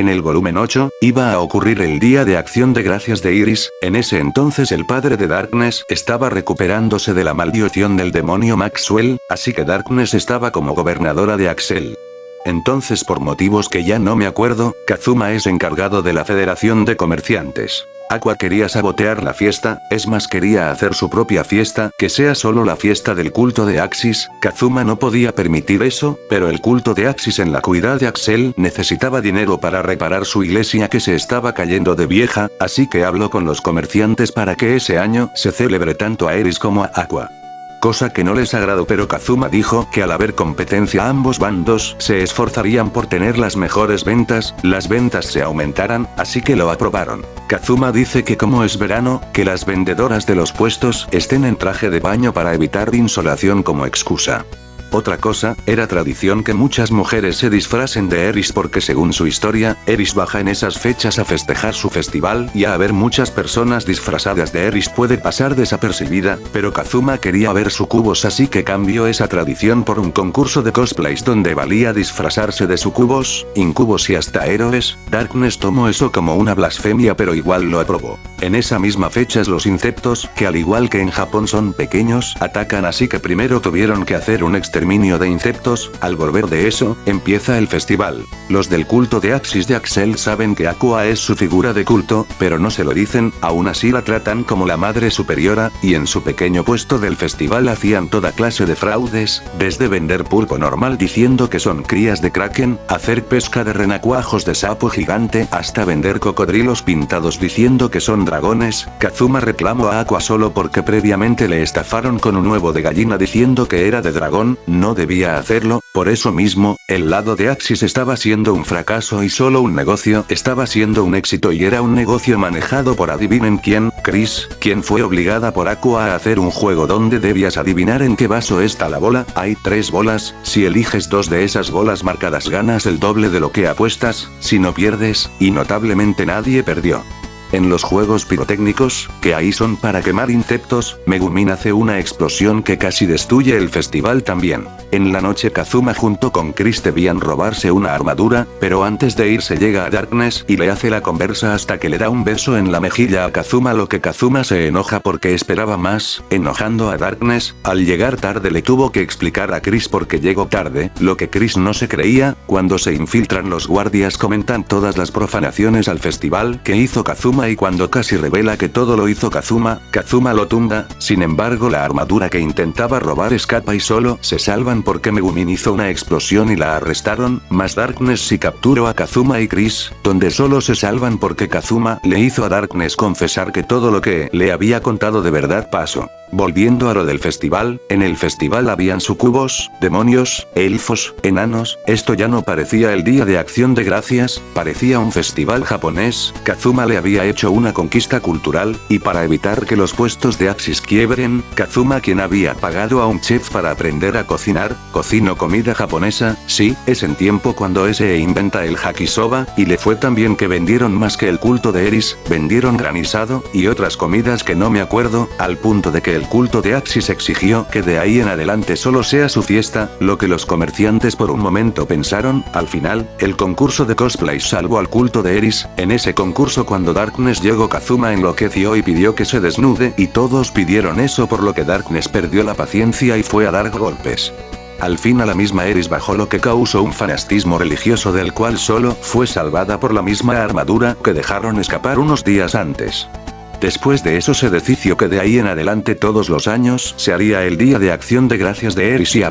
En el volumen 8, iba a ocurrir el día de acción de gracias de Iris, en ese entonces el padre de Darkness estaba recuperándose de la maldición del demonio Maxwell, así que Darkness estaba como gobernadora de Axel. Entonces por motivos que ya no me acuerdo, Kazuma es encargado de la Federación de Comerciantes. Aqua quería sabotear la fiesta, es más quería hacer su propia fiesta, que sea solo la fiesta del culto de Axis, Kazuma no podía permitir eso, pero el culto de Axis en la cuidad de Axel necesitaba dinero para reparar su iglesia que se estaba cayendo de vieja, así que habló con los comerciantes para que ese año se celebre tanto a Eris como a Aqua cosa que no les agradó pero Kazuma dijo que al haber competencia ambos bandos se esforzarían por tener las mejores ventas, las ventas se aumentaran, así que lo aprobaron. Kazuma dice que como es verano, que las vendedoras de los puestos estén en traje de baño para evitar insolación como excusa. Otra cosa, era tradición que muchas mujeres se disfracen de Eris porque según su historia, Eris baja en esas fechas a festejar su festival y a haber muchas personas disfrazadas de Eris puede pasar desapercibida, pero Kazuma quería ver sucubos así que cambió esa tradición por un concurso de cosplays donde valía disfrazarse de sucubos, incubos y hasta héroes, Darkness tomó eso como una blasfemia pero igual lo aprobó. En esa misma fechas los insectos, que al igual que en Japón son pequeños, atacan así que primero tuvieron que hacer un exterminio de insectos, al volver de eso, empieza el festival. Los del culto de Axis de Axel saben que Aqua es su figura de culto, pero no se lo dicen, aún así la tratan como la madre superiora, y en su pequeño puesto del festival hacían toda clase de fraudes, desde vender pulpo normal diciendo que son crías de kraken, hacer pesca de renacuajos de sapo gigante, hasta vender cocodrilos pintados diciendo que son dragones, Kazuma reclamó a Aqua solo porque previamente le estafaron con un huevo de gallina diciendo que era de dragón, no debía hacerlo, por eso mismo, el lado de Axis estaba siendo un fracaso y solo un negocio estaba siendo un éxito y era un negocio manejado por adivinen quién, Chris, quien fue obligada por Aqua a hacer un juego donde debías adivinar en qué vaso está la bola, hay tres bolas, si eliges dos de esas bolas marcadas ganas el doble de lo que apuestas, si no pierdes, y notablemente nadie perdió. En los juegos pirotécnicos, que ahí son para quemar insectos, Megumin hace una explosión que casi destruye el festival también. En la noche Kazuma junto con Chris debían robarse una armadura, pero antes de irse llega a Darkness y le hace la conversa hasta que le da un beso en la mejilla a Kazuma lo que Kazuma se enoja porque esperaba más, enojando a Darkness, al llegar tarde le tuvo que explicar a Chris porque llegó tarde, lo que Chris no se creía, cuando se infiltran los guardias comentan todas las profanaciones al festival que hizo Kazuma y cuando casi revela que todo lo hizo Kazuma, Kazuma lo tumba, sin embargo la armadura que intentaba robar escapa y solo se salvan porque Megumin hizo una explosión y la arrestaron, más Darkness si capturó a Kazuma y Chris, donde solo se salvan porque Kazuma le hizo a Darkness confesar que todo lo que le había contado de verdad pasó. Volviendo a lo del festival, en el festival habían sucubos, demonios, elfos, enanos, esto ya no parecía el día de acción de gracias, parecía un festival japonés, Kazuma le había hecho una conquista cultural, y para evitar que los puestos de Axis quiebren, Kazuma quien había pagado a un chef para aprender a cocinar, cocino comida japonesa, sí, es en tiempo cuando ese inventa el hakisoba, y le fue tan bien que vendieron más que el culto de Eris, vendieron granizado, y otras comidas que no me acuerdo, al punto de que el culto de Axis exigió que de ahí en adelante solo sea su fiesta, lo que los comerciantes por un momento pensaron, al final, el concurso de cosplay salvó al culto de Eris, en ese concurso cuando Darkness llegó Kazuma enloqueció y pidió que se desnude y todos pidieron eso por lo que Darkness perdió la paciencia y fue a dar golpes. Al fin a la misma Eris bajó lo que causó un fanatismo religioso del cual solo fue salvada por la misma armadura que dejaron escapar unos días antes. Después de eso se decidió que de ahí en adelante todos los años se haría el Día de Acción de Gracias de Eris y